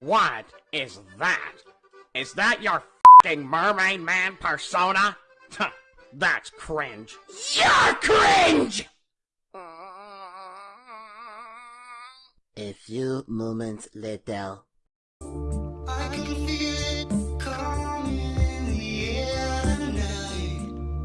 What is that? Is that your fing mermaid man persona? That's cringe. You're cringe! A few moments later.